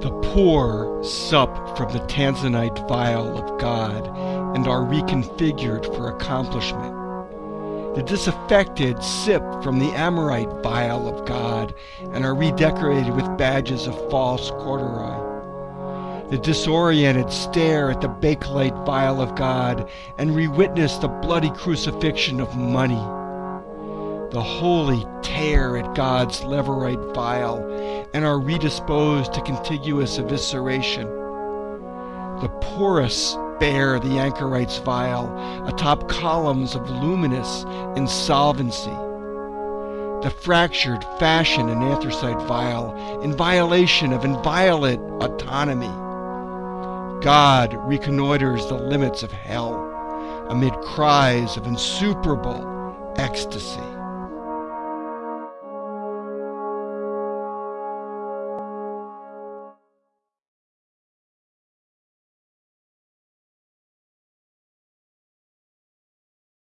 The poor sup from the Tanzanite vial of God and are reconfigured for accomplishment. The disaffected sip from the Amorite vial of God and are redecorated with badges of false corduroy. The disoriented stare at the bakelite vial of God and re-witness the bloody crucifixion of money. The holy tear at God's leverite vial and are redisposed to contiguous evisceration. The porous bear the anchorite's vial atop columns of luminous insolvency. The fractured fashion an anthracite vial in violation of inviolate autonomy. God reconnoiters the limits of hell amid cries of insuperable ecstasy.